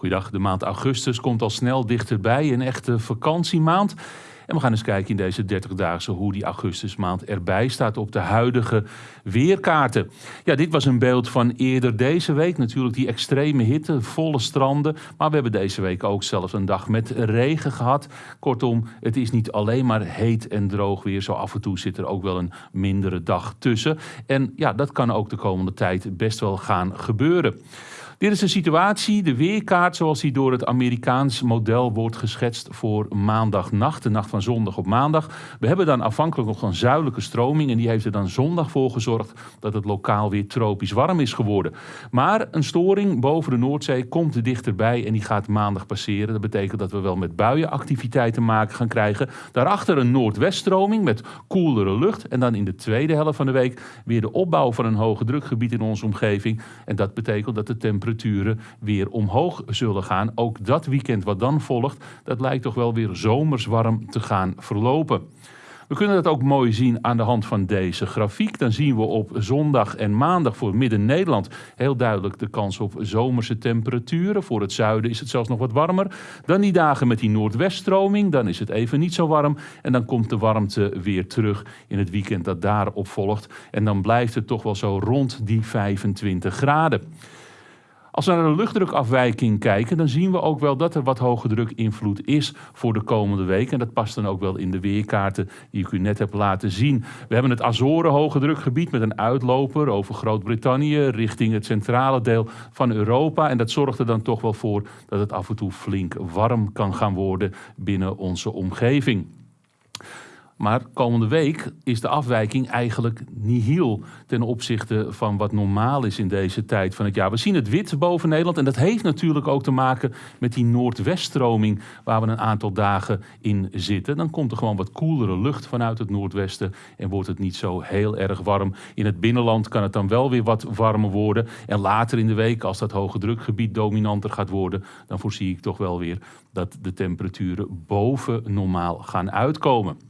Goeiedag, de maand augustus komt al snel dichterbij, een echte vakantiemaand. En we gaan eens kijken in deze 30-daagse hoe die augustusmaand erbij staat op de huidige weerkaarten. Ja, dit was een beeld van eerder deze week. Natuurlijk die extreme hitte, volle stranden. Maar we hebben deze week ook zelfs een dag met regen gehad. Kortom, het is niet alleen maar heet en droog weer. Zo af en toe zit er ook wel een mindere dag tussen. En ja, dat kan ook de komende tijd best wel gaan gebeuren. Dit is de situatie, de weerkaart zoals die door het Amerikaans model wordt geschetst voor maandagnacht, de nacht van zondag op maandag. We hebben dan afhankelijk nog een zuidelijke stroming en die heeft er dan zondag voor gezorgd dat het lokaal weer tropisch warm is geworden. Maar een storing boven de Noordzee komt dichterbij en die gaat maandag passeren. Dat betekent dat we wel met buienactiviteit te maken gaan krijgen. Daarachter een noordweststroming met koelere lucht en dan in de tweede helft van de week weer de opbouw van een hoge drukgebied in onze omgeving. En dat betekent dat de temperatuur temperaturen weer omhoog zullen gaan. Ook dat weekend wat dan volgt, dat lijkt toch wel weer zomers warm te gaan verlopen. We kunnen dat ook mooi zien aan de hand van deze grafiek. Dan zien we op zondag en maandag voor Midden-Nederland heel duidelijk de kans op zomerse temperaturen. Voor het zuiden is het zelfs nog wat warmer. Dan die dagen met die noordweststroming, dan is het even niet zo warm. En dan komt de warmte weer terug in het weekend dat daarop volgt. En dan blijft het toch wel zo rond die 25 graden. Als we naar de luchtdrukafwijking kijken, dan zien we ook wel dat er wat hoge druk invloed is voor de komende week. En dat past dan ook wel in de weerkaarten die ik u net heb laten zien. We hebben het Azoren hoge drukgebied met een uitloper over Groot-Brittannië richting het centrale deel van Europa. En dat zorgt er dan toch wel voor dat het af en toe flink warm kan gaan worden binnen onze omgeving. Maar komende week is de afwijking eigenlijk nihil ten opzichte van wat normaal is in deze tijd van het jaar. We zien het wit boven Nederland en dat heeft natuurlijk ook te maken met die noordweststroming waar we een aantal dagen in zitten. Dan komt er gewoon wat koelere lucht vanuit het noordwesten en wordt het niet zo heel erg warm. In het binnenland kan het dan wel weer wat warmer worden. En later in de week, als dat hoge drukgebied dominanter gaat worden, dan voorzie ik toch wel weer dat de temperaturen boven normaal gaan uitkomen.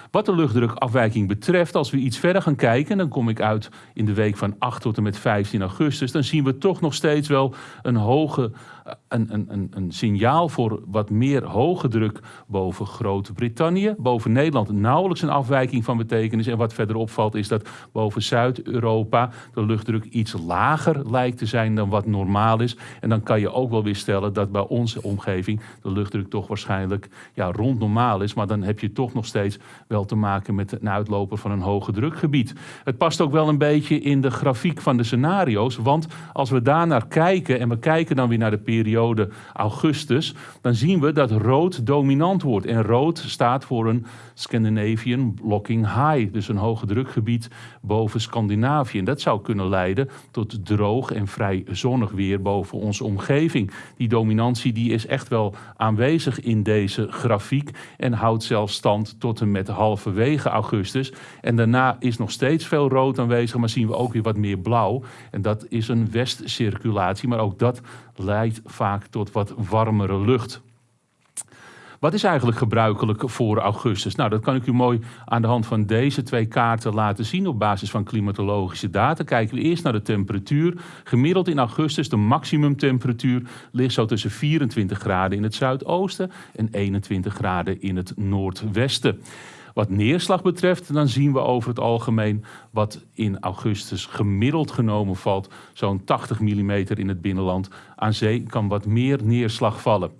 Wat de luchtdrukafwijking betreft, als we iets verder gaan kijken, dan kom ik uit in de week van 8 tot en met 15 augustus, dan zien we toch nog steeds wel een hoge een, een, een, een signaal voor wat meer hoge druk boven Groot-Brittannië. Boven Nederland nauwelijks een afwijking van betekenis. En wat verder opvalt is dat boven Zuid-Europa de luchtdruk iets lager lijkt te zijn dan wat normaal is. En dan kan je ook wel weer stellen dat bij onze omgeving de luchtdruk toch waarschijnlijk ja, rond normaal is. Maar dan heb je toch nog steeds wel te maken met een uitloper van een hoge drukgebied. Het past ook wel een beetje in de grafiek van de scenario's. Want als we daar naar kijken en we kijken dan weer naar de periode augustus, dan zien we dat rood dominant wordt. En rood staat voor een Scandinavian Blocking High, dus een hoge drukgebied boven Scandinavië. En dat zou kunnen leiden tot droog en vrij zonnig weer boven onze omgeving. Die dominantie die is echt wel aanwezig in deze grafiek en houdt zelfs stand tot en met halverwege augustus. En daarna is nog steeds veel rood aanwezig, maar zien we ook weer wat meer blauw. En dat is een westcirculatie, maar ook dat leidt vaak tot wat warmere lucht. Wat is eigenlijk gebruikelijk voor augustus? Nou, dat kan ik u mooi aan de hand van deze twee kaarten laten zien op basis van klimatologische data. Kijken we eerst naar de temperatuur. Gemiddeld in augustus, de maximumtemperatuur ligt zo tussen 24 graden in het zuidoosten en 21 graden in het noordwesten. Wat neerslag betreft, dan zien we over het algemeen wat in augustus gemiddeld genomen valt. Zo'n 80 mm in het binnenland. Aan zee kan wat meer neerslag vallen.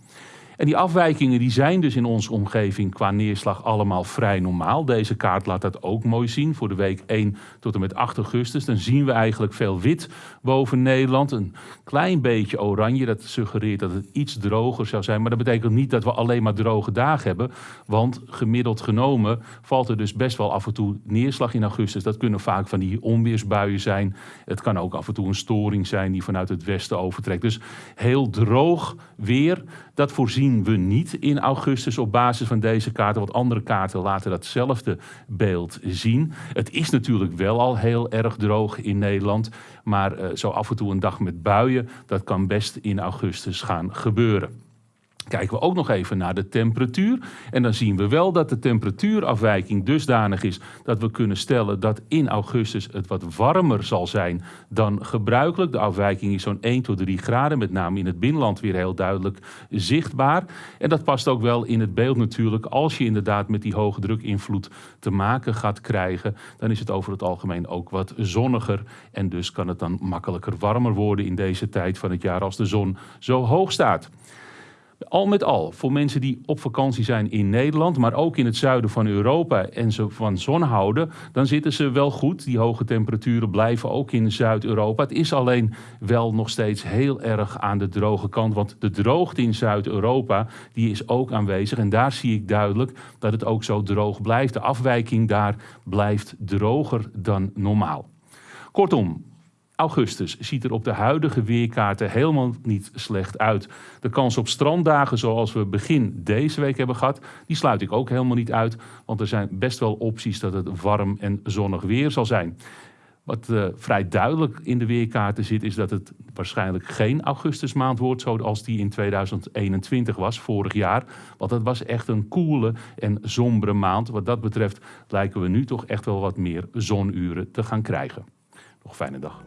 En die afwijkingen die zijn dus in onze omgeving qua neerslag allemaal vrij normaal. Deze kaart laat dat ook mooi zien voor de week 1 tot en met 8 augustus. Dan zien we eigenlijk veel wit boven Nederland. Een klein beetje oranje, dat suggereert dat het iets droger zou zijn. Maar dat betekent niet dat we alleen maar droge dagen hebben. Want gemiddeld genomen valt er dus best wel af en toe neerslag in augustus. Dat kunnen vaak van die onweersbuien zijn. Het kan ook af en toe een storing zijn die vanuit het westen overtrekt. Dus heel droog weer, dat voorzien we niet in augustus op basis van deze kaarten. Want andere kaarten laten datzelfde beeld zien. Het is natuurlijk wel al heel erg droog in Nederland. Maar uh, zo af en toe een dag met buien, dat kan best in augustus gaan gebeuren. Kijken we ook nog even naar de temperatuur. En dan zien we wel dat de temperatuurafwijking dusdanig is dat we kunnen stellen dat in augustus het wat warmer zal zijn dan gebruikelijk. De afwijking is zo'n 1 tot 3 graden, met name in het binnenland weer heel duidelijk zichtbaar. En dat past ook wel in het beeld natuurlijk. Als je inderdaad met die hoge drukinvloed te maken gaat krijgen, dan is het over het algemeen ook wat zonniger. En dus kan het dan makkelijker warmer worden in deze tijd van het jaar als de zon zo hoog staat. Al met al, voor mensen die op vakantie zijn in Nederland, maar ook in het zuiden van Europa en ze van zon houden, dan zitten ze wel goed. Die hoge temperaturen blijven ook in Zuid-Europa. Het is alleen wel nog steeds heel erg aan de droge kant, want de droogte in Zuid-Europa die is ook aanwezig en daar zie ik duidelijk dat het ook zo droog blijft. De afwijking daar blijft droger dan normaal. Kortom, augustus ziet er op de huidige weerkaarten helemaal niet slecht uit. De kans op stranddagen zoals we begin deze week hebben gehad, die sluit ik ook helemaal niet uit. Want er zijn best wel opties dat het warm en zonnig weer zal zijn. Wat uh, vrij duidelijk in de weerkaarten zit, is dat het waarschijnlijk geen augustusmaand wordt zoals die in 2021 was, vorig jaar. Want het was echt een koele en sombere maand. Wat dat betreft lijken we nu toch echt wel wat meer zonuren te gaan krijgen. Nog fijne dag.